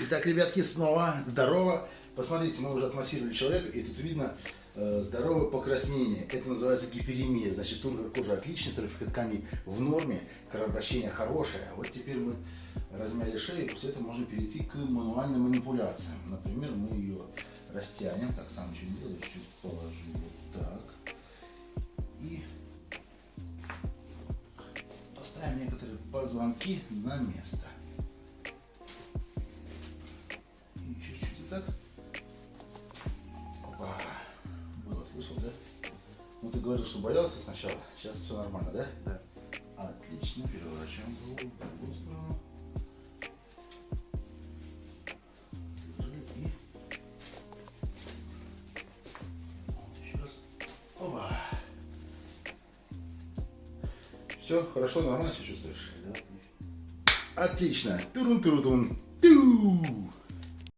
Итак, ребятки, снова здорово. Посмотрите, мы уже отмассировали человека, и тут видно э, здоровое покраснение. Это называется гиперемия. Значит, тургор кожи отличный, трофик тканей в норме, кровообращение хорошее. Вот теперь мы размяли шею, после этого можно перейти к мануальным манипуляциям. Например, мы ее растянем. Так, сам что делаю, чуть положу вот так. И поставим некоторые позвонки на место. Так. Опа. Было, слышал, да? Ну ты говорил, что боялся сначала. Сейчас все нормально, да? Да. Отлично. Переворачиваем голову в другую сторону. И... Вот еще раз. Опа. Все, хорошо, нормально себя чувствуешь? Да, Отлично. отлично. Турун-турун-тун. Ту.